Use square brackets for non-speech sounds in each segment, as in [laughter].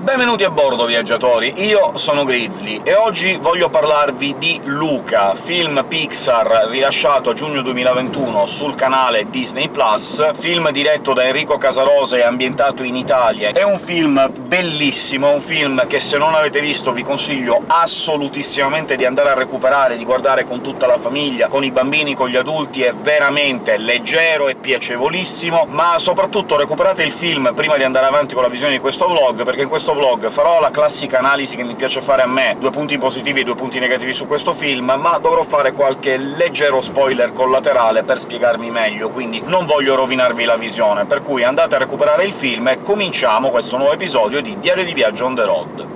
Benvenuti a bordo, viaggiatori! Io sono Grizzly, e oggi voglio parlarvi di Luca, film Pixar rilasciato a giugno 2021 sul canale Disney+, film diretto da Enrico Casarosa e ambientato in Italia. È un film bellissimo, un film che se non avete visto vi consiglio assolutissimamente di andare a recuperare, di guardare con tutta la famiglia, con i bambini, con gli adulti, è veramente leggero e piacevolissimo, ma soprattutto recuperate il film prima di andare avanti con la visione di questo vlog, perché in questo questo vlog farò la classica analisi che mi piace fare a me, due punti positivi e due punti negativi su questo film, ma dovrò fare qualche leggero spoiler collaterale per spiegarmi meglio, quindi non voglio rovinarvi la visione, per cui andate a recuperare il film e cominciamo questo nuovo episodio di Diario di Viaggio on the road.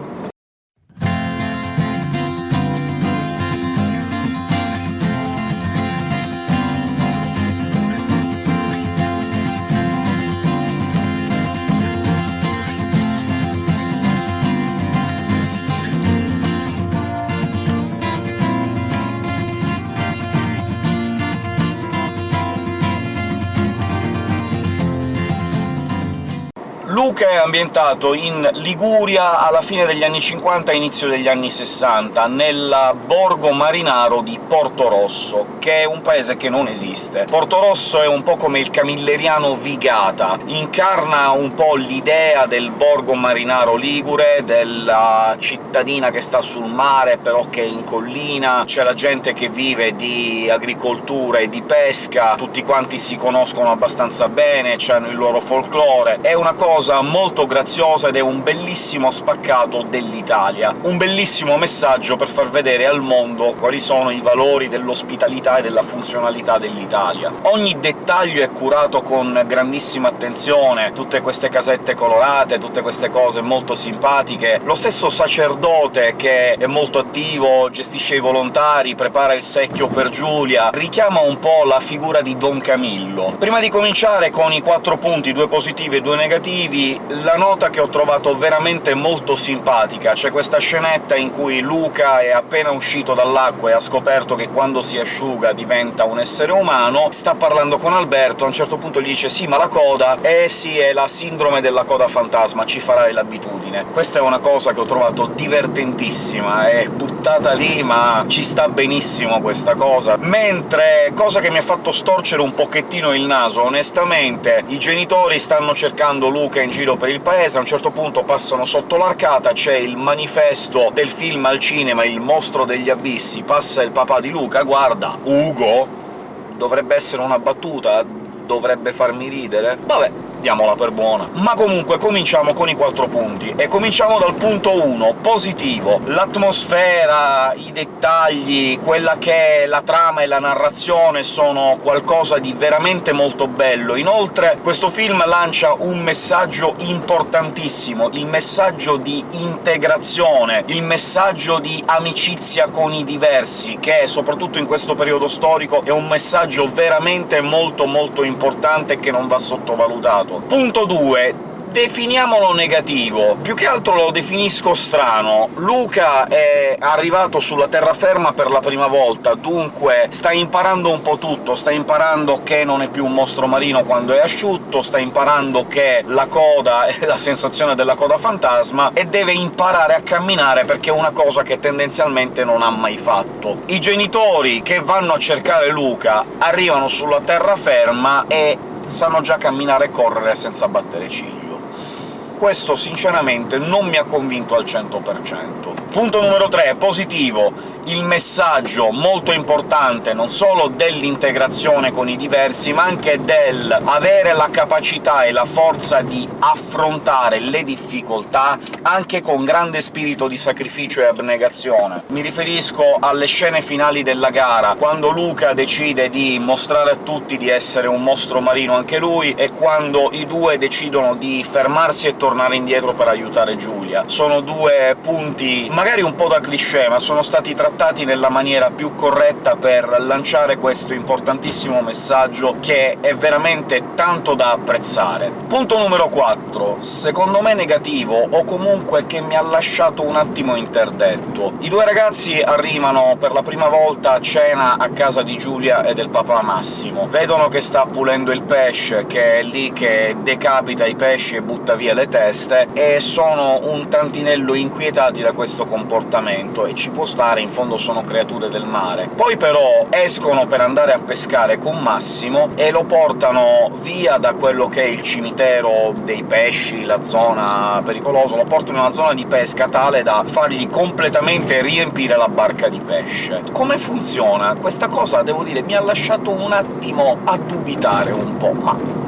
Luca è ambientato in Liguria alla fine degli anni 50 e inizio degli anni 60, nel borgo marinaro di Porto Rosso, che è un paese che non esiste. Porto Rosso è un po' come il camilleriano Vigata, incarna un po' l'idea del borgo marinaro ligure, della cittadina che sta sul mare, però che è in collina, c'è la gente che vive di agricoltura e di pesca, tutti quanti si conoscono abbastanza bene, hanno il loro folklore. È una cosa molto graziosa ed è un bellissimo spaccato dell'Italia. Un bellissimo messaggio per far vedere al mondo quali sono i valori dell'ospitalità e della funzionalità dell'Italia. Ogni dettaglio è curato con grandissima attenzione, tutte queste casette colorate, tutte queste cose molto simpatiche. Lo stesso sacerdote, che è molto attivo, gestisce i volontari, prepara il secchio per Giulia, richiama un po' la figura di Don Camillo. Prima di cominciare con i quattro punti, due positivi e due negativi, la nota che ho trovato veramente molto simpatica. C'è questa scenetta in cui Luca è appena uscito dall'acqua e ha scoperto che quando si asciuga diventa un essere umano, sta parlando con Alberto, a un certo punto gli dice «Sì, ma la coda...» «Eh sì, è la sindrome della coda fantasma, ci farai l'abitudine». Questa è una cosa che ho trovato divertentissima, è buttata lì, ma ci sta benissimo questa cosa. Mentre, cosa che mi ha fatto storcere un pochettino il naso, onestamente, i genitori stanno cercando Luca in giro per il paese, a un certo punto passano sotto l'arcata, c'è il manifesto del film al cinema Il mostro degli abissi, passa il papà di Luca, guarda, Ugo? Dovrebbe essere una battuta? Dovrebbe farmi ridere? Vabbè, diamola per buona. Ma comunque cominciamo con i quattro punti, e cominciamo dal punto 1, positivo. L'atmosfera, i dettagli, quella che è la trama e la narrazione sono qualcosa di veramente molto bello. Inoltre questo film lancia un messaggio importantissimo, il messaggio di integrazione, il messaggio di amicizia con i diversi, che soprattutto in questo periodo storico è un messaggio veramente molto molto importante che non va sottovalutato. Punto 2 definiamolo negativo, più che altro lo definisco strano. Luca è arrivato sulla terraferma per la prima volta, dunque sta imparando un po' tutto, sta imparando che non è più un mostro marino quando è asciutto, sta imparando che la coda [laughs] è la sensazione della coda fantasma, e deve imparare a camminare perché è una cosa che tendenzialmente non ha mai fatto. I genitori che vanno a cercare Luca arrivano sulla terraferma e sanno già camminare e correre senza battere ciglio. Questo sinceramente non mi ha convinto al 100%. Punto numero 3, positivo il messaggio molto importante non solo dell'integrazione con i diversi, ma anche del avere la capacità e la forza di affrontare le difficoltà anche con grande spirito di sacrificio e abnegazione. Mi riferisco alle scene finali della gara, quando Luca decide di mostrare a tutti di essere un mostro marino anche lui, e quando i due decidono di fermarsi e tornare indietro per aiutare Giulia. Sono due punti magari un po' da cliché, ma sono stati trattati trattati nella maniera più corretta per lanciare questo importantissimo messaggio che è veramente tanto da apprezzare. Punto numero 4. Secondo me negativo, o comunque che mi ha lasciato un attimo interdetto. I due ragazzi arrivano per la prima volta a cena a casa di Giulia e del papà Massimo. Vedono che sta pulendo il pesce, che è lì che decapita i pesci e butta via le teste, e sono un tantinello inquietati da questo comportamento, e ci può stare, in fondo sono creature del mare. Poi però escono per andare a pescare con Massimo e lo portano via da quello che è il cimitero dei pesci, la zona pericolosa, lo portano in una zona di pesca tale da fargli completamente riempire la barca di pesce. Come funziona? Questa cosa, devo dire, mi ha lasciato un attimo a dubitare un po', ma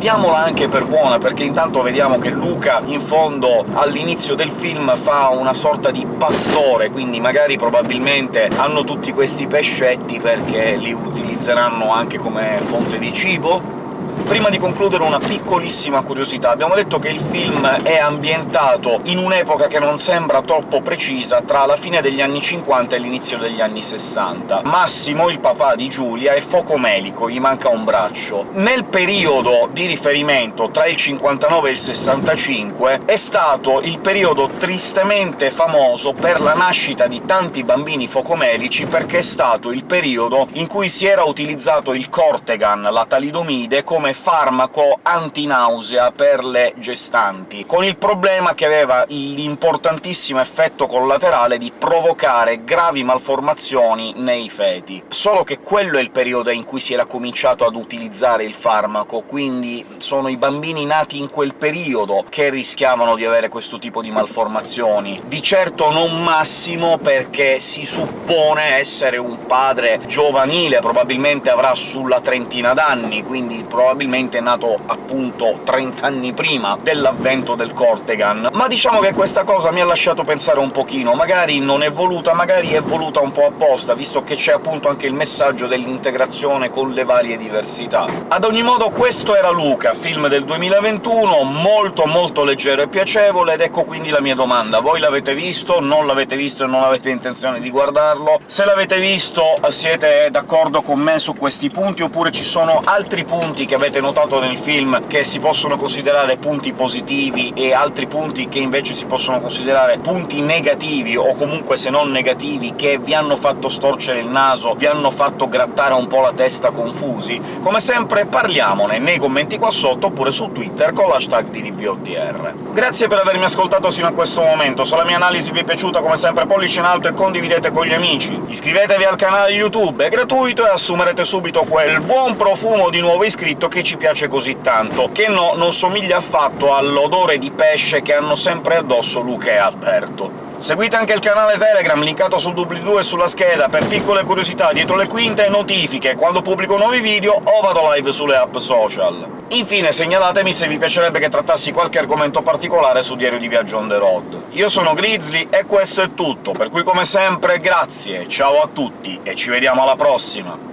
diamola anche per buona, perché intanto vediamo che Luca, in fondo, all'inizio del film fa una sorta di pastore, quindi magari probabilmente hanno tutti questi pescetti perché li utilizzeranno anche come fonte di cibo? Prima di concludere una piccolissima curiosità. Abbiamo detto che il film è ambientato in un'epoca che non sembra troppo precisa, tra la fine degli anni 50 e l'inizio degli anni 60. Massimo, il papà di Giulia, è focomelico, gli manca un braccio. Nel periodo di riferimento, tra il 59 e il 65, è stato il periodo tristemente famoso per la nascita di tanti bambini focomelici, perché è stato il periodo in cui si era utilizzato il Cortegan, la talidomide, come farmaco antinausea per le gestanti, con il problema che aveva l'importantissimo effetto collaterale di provocare gravi malformazioni nei feti. Solo che quello è il periodo in cui si era cominciato ad utilizzare il farmaco, quindi sono i bambini nati in quel periodo che rischiavano di avere questo tipo di malformazioni. Di certo non Massimo, perché si suppone essere un padre giovanile, probabilmente avrà sulla trentina d'anni, quindi probabilmente probabilmente nato appunto 30 anni prima dell'avvento del Cortegan, ma diciamo che questa cosa mi ha lasciato pensare un pochino, magari non è voluta, magari è voluta un po' apposta, visto che c'è appunto anche il messaggio dell'integrazione con le varie diversità. Ad ogni modo questo era Luca, film del 2021, molto molto leggero e piacevole, ed ecco quindi la mia domanda. Voi l'avete visto, non l'avete visto e non avete intenzione di guardarlo? Se l'avete visto siete d'accordo con me su questi punti, oppure ci sono altri punti che avete notato nel film che si possono considerare punti positivi e altri punti che invece si possono considerare punti negativi, o comunque se non negativi, che vi hanno fatto storcere il naso, vi hanno fatto grattare un po' la testa confusi? Come sempre parliamone nei commenti qua sotto, oppure su Twitter con l'hashtag DDPOTR. Grazie per avermi ascoltato sino a questo momento, se la mia analisi vi è piaciuta come sempre pollice in alto e condividete con gli amici. Iscrivetevi al canale YouTube, è gratuito e assumerete subito quel buon profumo di nuovo iscritto che ci piace così tanto, che no, non somiglia affatto all'odore di pesce che hanno sempre addosso Luca e Alberto. Seguite anche il canale Telegram, linkato sul doobly-doo e sulla scheda, per piccole curiosità dietro le quinte e notifiche quando pubblico nuovi video o vado live sulle app social. Infine segnalatemi se vi piacerebbe che trattassi qualche argomento particolare su Diario di Viaggio on the road. Io sono Grizzly e questo è tutto, per cui come sempre grazie, ciao a tutti e ci vediamo alla prossima!